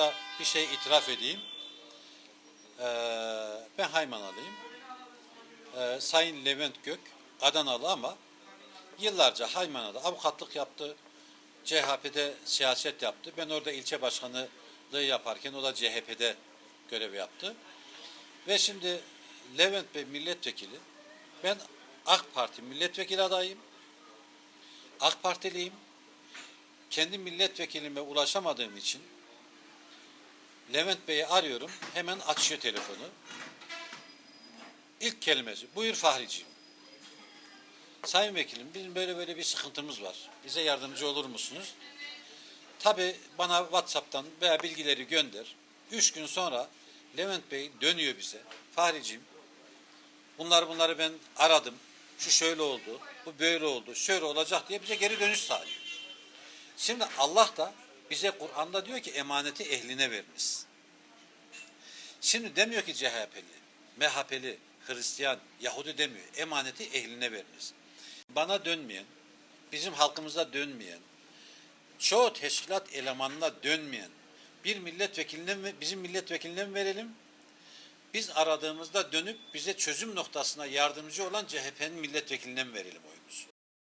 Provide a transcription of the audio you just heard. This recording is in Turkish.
burada bir şey itiraf edeyim. Ee, ben Haymanalıyım. Ee, Sayın Levent Gök Adanalı ama yıllarca Haymana'da avukatlık yaptı. CHP'de siyaset yaptı. Ben orada ilçe başkanlığı yaparken o da CHP'de görev yaptı. Ve şimdi Levent Bey milletvekili. Ben AK Parti milletvekili adayım. AK Partiliyim. Kendi milletvekilime ulaşamadığım için Levent Bey'i arıyorum. Hemen açıyor telefonu. İlk kelimesi. Buyur Fahriciğim. Sayın Vekilim bizim böyle böyle bir sıkıntımız var. Bize yardımcı olur musunuz? Tabi bana Whatsapp'tan veya bilgileri gönder. Üç gün sonra Levent Bey dönüyor bize. Fahriciğim bunları bunları ben aradım. Şu şöyle oldu, bu böyle oldu, şöyle olacak diye bize geri dönüş sağlıyor. Şimdi Allah da bize Kur'an'da diyor ki emaneti ehline veriniz. Şimdi demiyor ki CHP'li, MHP'li, Hristiyan, Yahudi demiyor. Emaneti ehline veriniz. Bana dönmeyen, bizim halkımıza dönmeyen, çoğu teşkilat elemanına dönmeyen bir milletvekiline mi- bizim milletvekiline mi verelim? Biz aradığımızda dönüp bize çözüm noktasına yardımcı olan CHP'nin milletvekiline mi verelim oyumuzu?